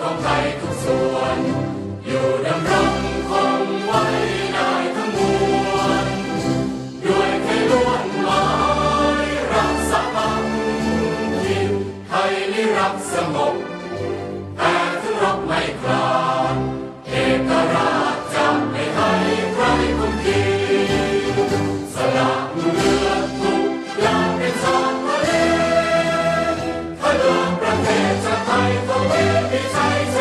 ของไทยทุกส่วน อยู่ดำรงคงไว้ได้ทั้งมวลด้วยไทยล้วนหมายรักสังคิดไทยนิรักสงบแต่ถึงรบไม่คลาดเอกราชจำไม่ให้ใครคนที่สละเลือดทุกอย่างเป็นสารทะเลถ้าเดินประเทศ Zeit, wo wir die